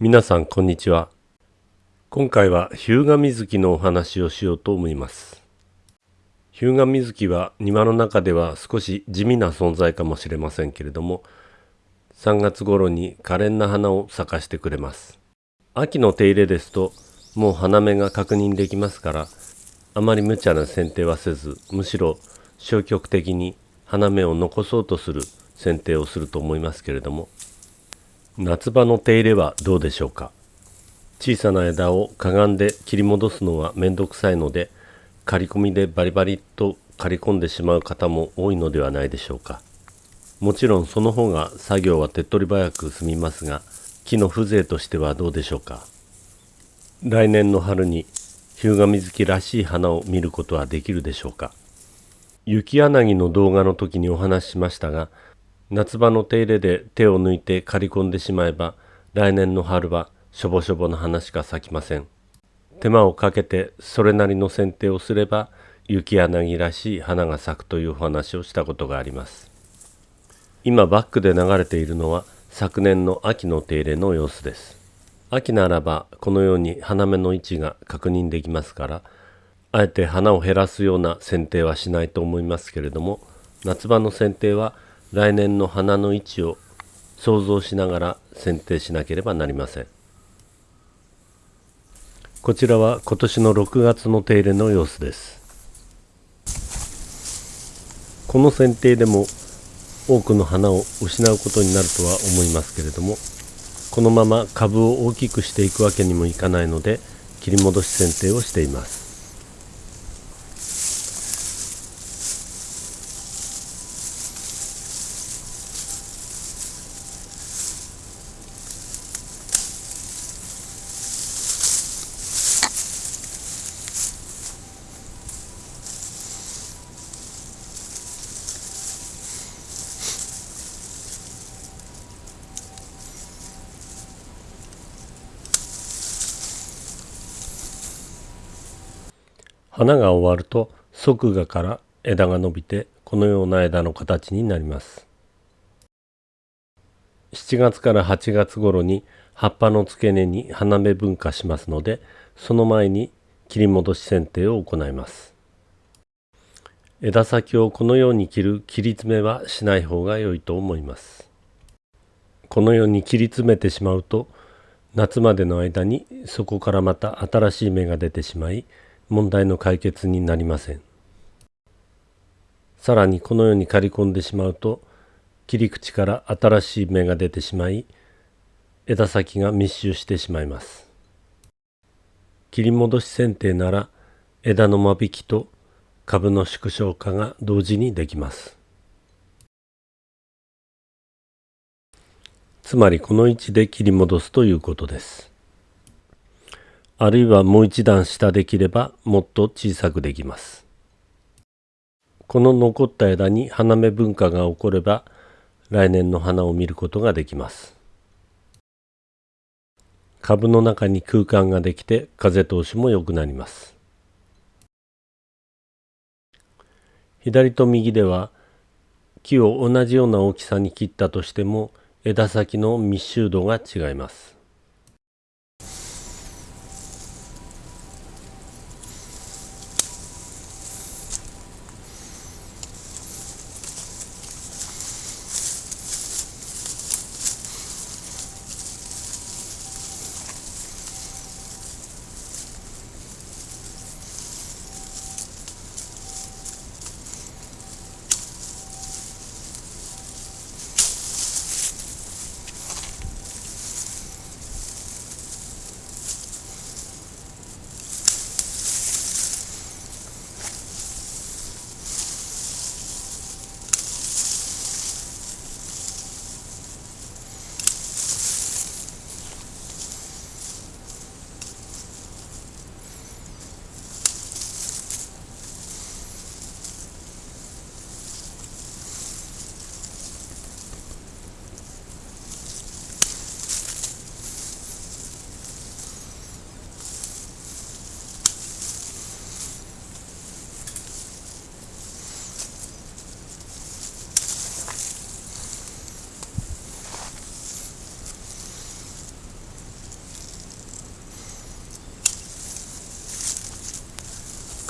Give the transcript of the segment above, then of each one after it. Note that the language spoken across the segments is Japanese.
皆さんこんにちは。今回は日向水木のお話をしようと思います。日向水木は庭の中では少し地味な存在かもしれませんけれども3月頃に可憐な花を咲かしてくれます。秋の手入れですともう花芽が確認できますからあまり無茶な剪定はせずむしろ消極的に花芽を残そうとする剪定をすると思いますけれども夏場の手入れはどうでしょうか？小さな枝をかがんで切り戻すのはめんどくさいので刈り込みでバリバリと刈り込んでしまう方も多いのではないでしょうか？もちろんその方が作業は手っ取り早く済みますが木の風情としてはどうでしょうか？来年の春に日向水木らしい花を見ることはできるでしょうか？雪柳の動画の時にお話ししましたが夏場の手入れで手を抜いて刈り込んでしまえば来年の春はしょぼしょぼの花しか咲きません。手間をかけてそれなりの剪定をすれば雪柳らしい花が咲くというお話をしたことがあります。今バックで流れているのは昨年の秋の手入れの様子です。秋ならばこのように花芽の位置が確認できますからあえて花を減らすような剪定はしないと思いますけれども夏場の剪定は来年の花の位置を想像しながら剪定しなければなりません。こちらは今年の6月の手入れの様子です。この剪定でも多くの花を失うことになるとは思いますけれどもこのまま株を大きくしていくわけにもいかないので切り戻し剪定をしています。花が終わると側芽から枝が伸びてこのような枝の形になります。7月から8月頃に葉っぱの付け根に花芽分化しますのでその前に切り戻し剪定を行います。枝先をこのように切る切り詰めはしない方が良いと思います。このように切り詰めてしまうと夏までの間にそこからまた新しい芽が出てしまい問題の解決になりません。さらにこのように刈り込んでしまうと切り口から新しい芽が出てしまい枝先が密集してしまいます。切り戻し剪定なら枝の間引きと株の縮小化が同時にできます。つまりこの位置で切り戻すということです。あるいはもう一段下で切ればもっと小さくできます。この残った枝に花芽分化が起これば来年の花を見ることができます。株の中に空間ができて風通しも良くなります。左と右では木を同じような大きさに切ったとしても枝先の密集度が違います。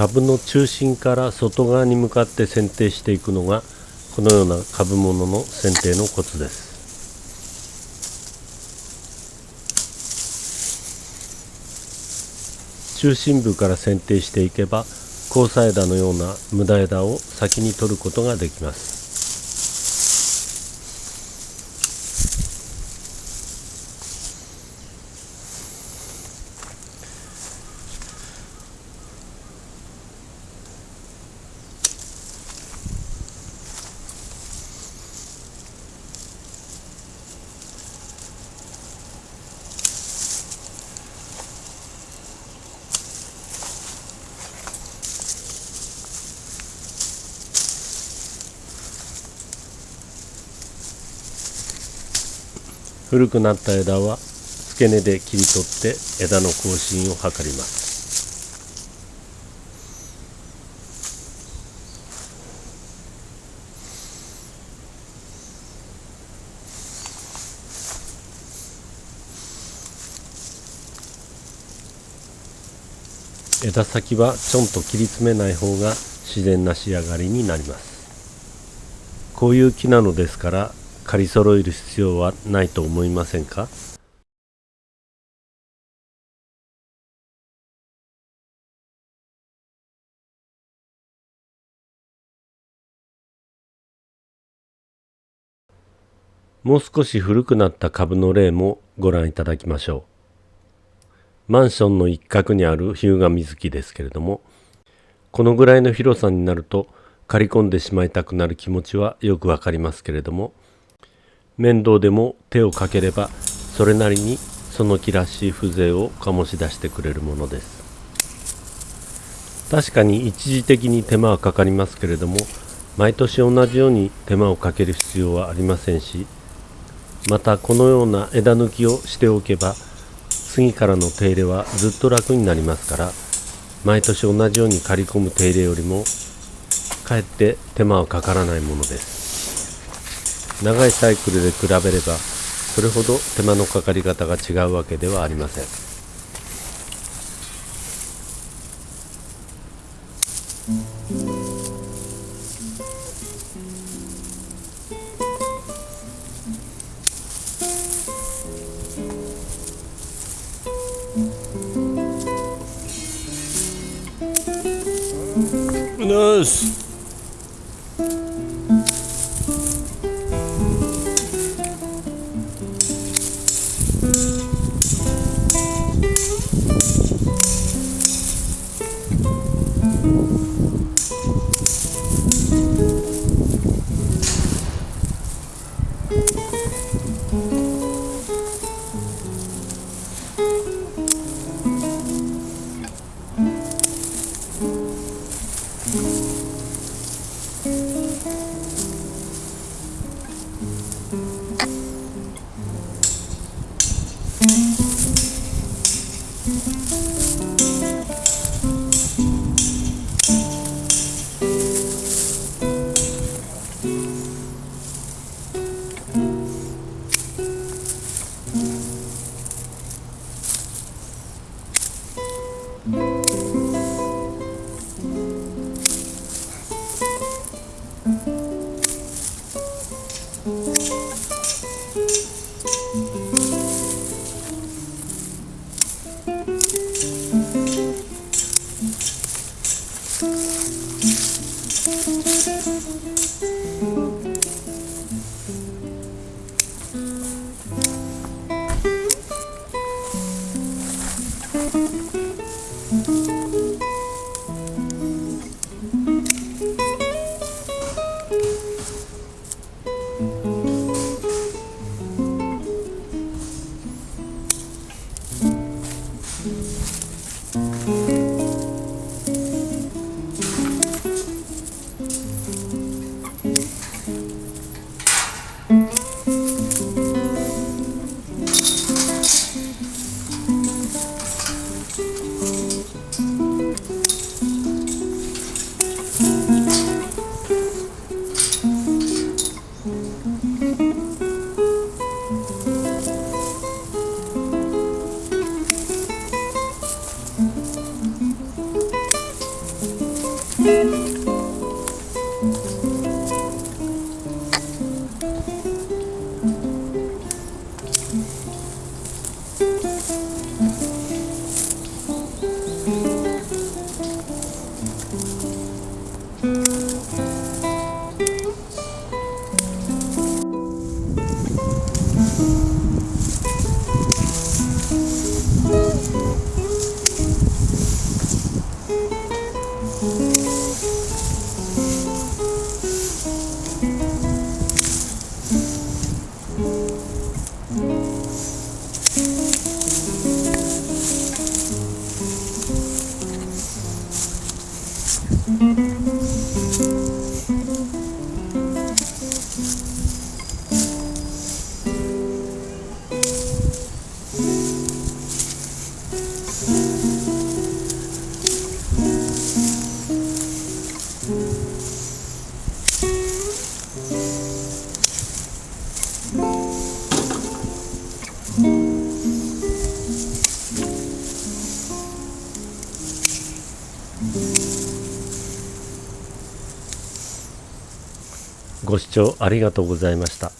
株の中心から外側に向かって剪定していくのがこのような株物の剪定のコツです。中心部から剪定していけば交差枝のような無駄枝を先に取ることができます。古くなった枝は付け根で切り取って枝の更新を図ります。枝先はちょんと切り詰めない方が自然な仕上がりになります。こういう木なのですから刈り揃える必要はないと思いませんか？もう少し古くなった株の例もご覧いただきましょう。マンションの一角にある日向水木ですけれども、このぐらいの広さになると刈り込んでしまいたくなる気持ちはよくわかりますけれども、面倒でも手をかければそれなりにその木らしい風情を醸し出してくれるものです。確かに一時的に手間はかかりますけれども毎年同じように手間をかける必要はありませんしまたこのような枝抜きをしておけば次からの手入れはずっと楽になりますから毎年同じように刈り込む手入れよりもかえって手間はかからないものです。長いサイクルで比べればそれほど手間のかかり方が違うわけではありません。ナイス。嗯。ご視聴ありがとうございました。